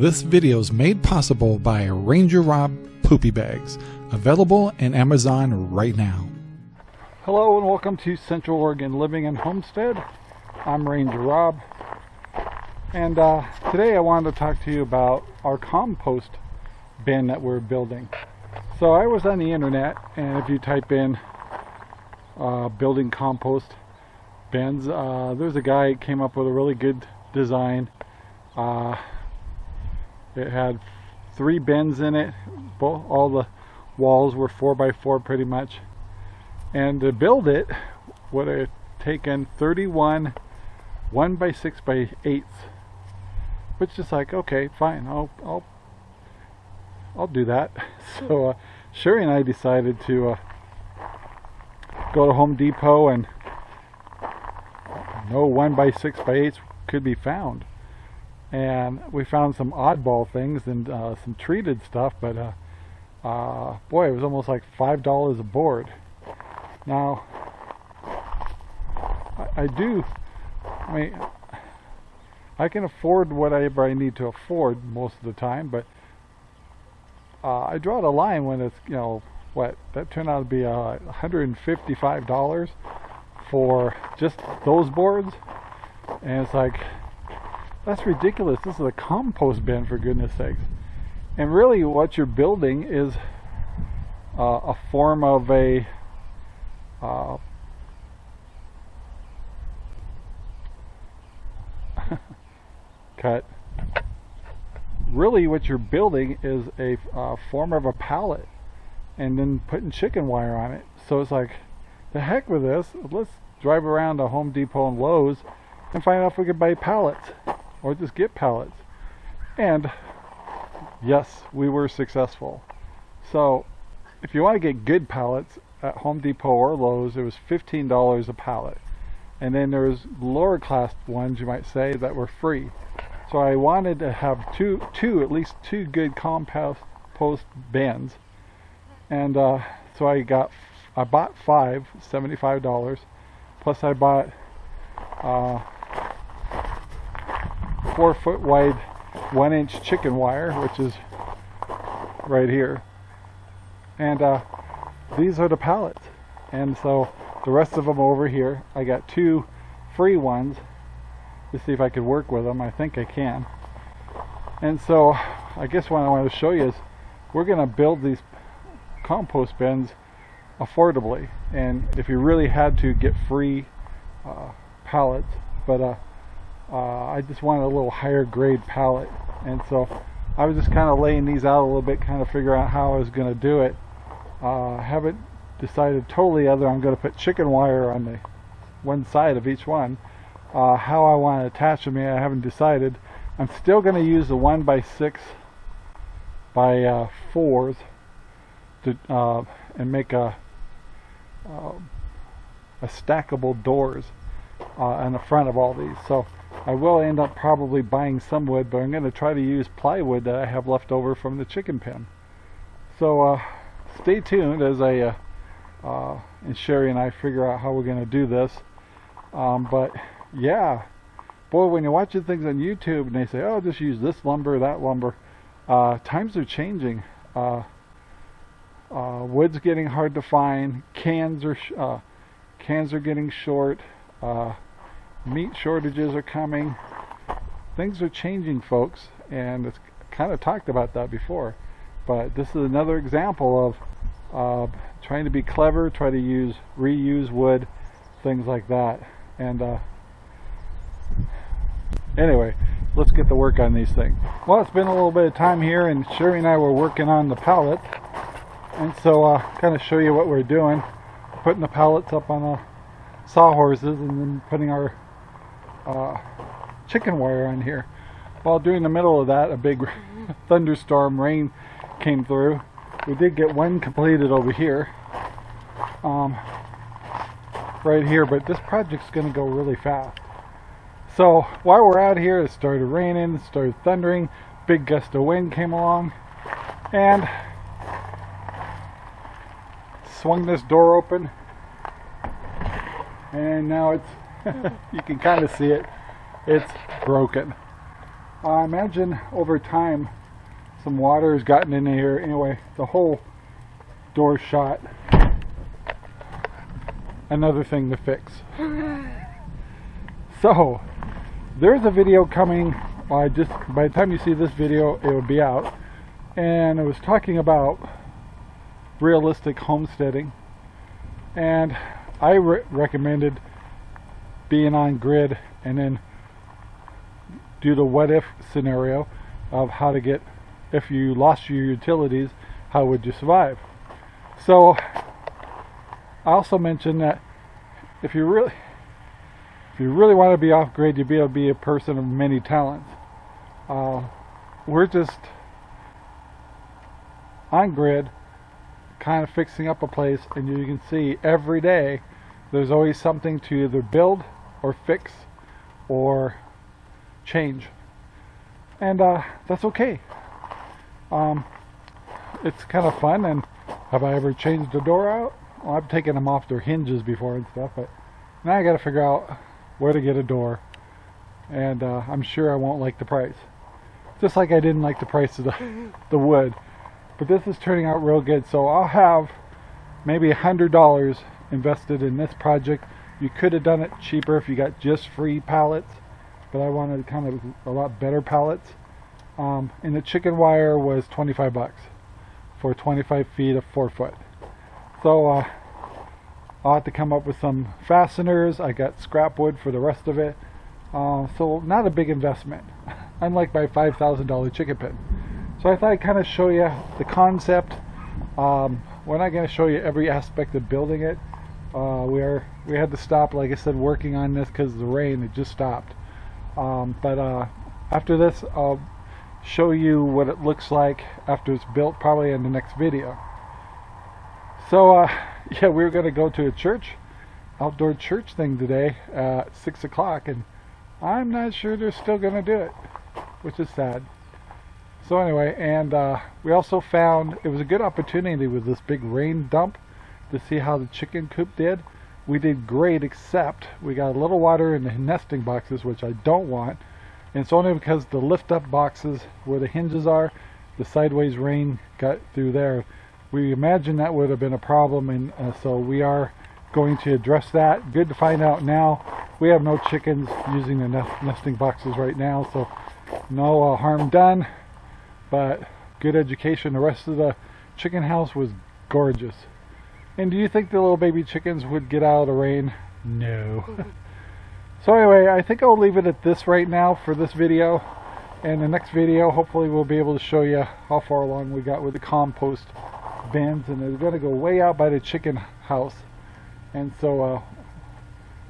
This video is made possible by Ranger Rob Poopy Bags, available in Amazon right now. Hello and welcome to Central Oregon Living and Homestead. I'm Ranger Rob. And uh, today I wanted to talk to you about our compost bin that we're building. So I was on the internet and if you type in uh, building compost bins, uh, there's a guy came up with a really good design. It had three bins in it. Both, all the walls were 4 by 4 pretty much. And to build it would have taken 31 1 by 6 by 8 which is like okay fine I'll I'll I'll do that so uh, Sherry and I decided to uh, go to Home Depot and no 1 by 6 by 8 could be found and we found some oddball things and uh, some treated stuff but uh, uh, boy it was almost like five dollars a board. Now I, I, do I mean I can afford whatever I need to afford most of the time but uh, I draw the line when it's you know what that turned out to be uh, $155 for just those boards. And it's like that's ridiculous. This is a compost bin, for goodness sakes. And really, what you're building is uh, a form of a uh, cut. Really, what you're building is a uh, form of a pallet, and then putting chicken wire on it. So it's like, the heck with this. Let's drive around to Home Depot and Lowe's and find out if we can buy pallets or just get pallets. And yes, we were successful. So if you want to get good pallets at Home Depot or Lowe's, it was $15 a pallet. And then there's lower class ones, you might say, that were free. So I wanted to have two, two at least two good compost post bins. And uh, so I got, I bought five, $75. Plus I bought uh, four foot wide one inch chicken wire which is right here. And uh, these are the pallets. And so the rest of them over here I got two free ones to see if I could work with them I think I can. And so I guess what I want to show you is we're gonna build these compost bins affordably. And if you really had to get free uh, pallets but uh, uh, I just wanted a little higher grade pallet and so I was just kind of laying these out a little bit kind of figure out how I was going to do it. Uh, haven't decided totally other I'm going to put chicken wire on the one side of each one. Uh, how I want to attach them I haven't decided. I'm still going to use the one by six by uh, fours to uh, and make a uh, a stackable doors on the front of all these. So I will end up probably buying some wood, but I'm going to try to use plywood that I have left over from the chicken pen. So uh, stay tuned as I uh, uh, and Sherry and I figure out how we're going to do this. Um, but yeah, boy, when you're watching things on YouTube and they say, oh, just use this lumber, that lumber, uh, times are changing. Uh, uh, wood's getting hard to find. Cans are cans are getting short meat shortages are coming. Things are changing, folks, and it's kind of talked about that before. But this is another example of uh, trying to be clever, try to use reuse wood, things like that. And uh, anyway, let's get to work on these things. Well, it's been a little bit of time here, and Sherry and I were working on the pallet. And so, uh, kind of show you what we're doing. Putting the pallets up on the sawhorses and then putting our uh, chicken wire on here. While during the middle of that, a big thunderstorm rain came through. We did get one completed over here, um, right here, but this project's going to go really fast. So while we're out here, it started raining, it started thundering, big gust of wind came along, and swung this door open, and now it's you can kind of see it. It's broken. I imagine over time some water has gotten in here. Anyway, the whole door shot. Another thing to fix. So, there's a video coming. I just by the time you see this video, it will be out. And I was talking about realistic homesteading, and I re recommended being on grid and then do the what if scenario of how to get if you lost your utilities how would you survive? So I also mentioned that if you really if you really want to be off grid you'd be able to be a person of many talents. Uh, we're just on grid kind of fixing up a place and you can see every day there's always something to either build or fix or change. And uh, that's okay. Um, it's kind of fun. And have I ever changed a door out? Well, I've taken them off their hinges before and stuff, but now I got to figure out where to get a door. And uh, I'm sure I won't like the price. Just like I didn't like the price of the, the wood. But this is turning out real good. So I'll have maybe a hundred dollars invested in this project you could have done it cheaper if you got just free pallets, but I wanted kind of a lot better pallets. Um, and the chicken wire was 25 bucks for 25 feet of 4 foot. So uh, I'll have to come up with some fasteners. I got scrap wood for the rest of it. Uh, so not a big investment, unlike my $5,000 chicken pen. So I thought I'd kind of show you the concept. Um, we're not going to show you every aspect of building it uh, we are we had to stop like I said working on this because the rain it just stopped. Um, but uh, after this I'll show you what it looks like after it's built probably in the next video. So uh, yeah we are gonna go to a church outdoor church thing today at six o'clock and I'm not sure they're still gonna do it which is sad. So anyway and uh, we also found it was a good opportunity with this big rain dump to see how the chicken coop did. We did great except we got a little water in the nesting boxes which I don't want and it's only because the lift up boxes where the hinges are the sideways rain got through there. We imagine that would have been a problem and uh, so we are going to address that. Good to find out now. We have no chickens using the nest nesting boxes right now so no uh, harm done but good education. The rest of the chicken house was gorgeous. And do you think the little baby chickens would get out of the rain? No. so anyway, I think I'll leave it at this right now for this video. And the next video, hopefully we'll be able to show you how far along we got with the compost bins. And they're going to go way out by the chicken house. And so uh,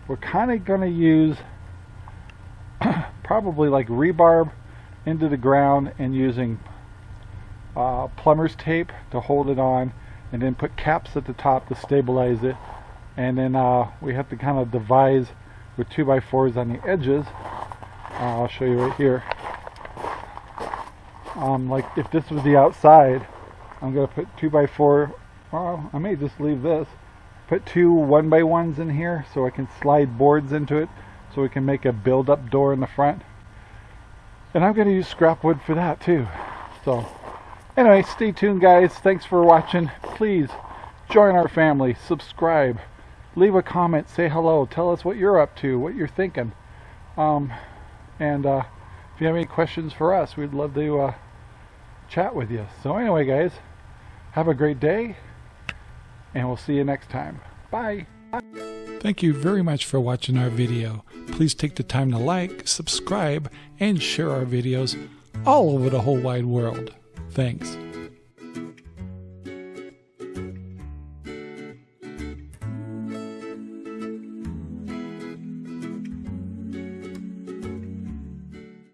we're kind of going to use probably like rebarb into the ground and using uh, plumber's tape to hold it on and then put caps at the top to stabilize it. And then uh, we have to kind of devise with 2x4s on the edges. Uh, I'll show you right here. Um, like if this was the outside I'm to put 2x4 well I may just leave this. Put two 1x1s in here so I can slide boards into it so we can make a build-up door in the front. And I'm to use scrap wood for that too. So Anyway, stay tuned, guys. Thanks for watching. Please join our family, subscribe, leave a comment, say hello, tell us what you're up to, what you're thinking. Um, and uh, if you have any questions for us, we'd love to uh, chat with you. So, anyway, guys, have a great day, and we'll see you next time. Bye. Thank you very much for watching our video. Please take the time to like, subscribe, and share our videos all over the whole wide world. Thanks.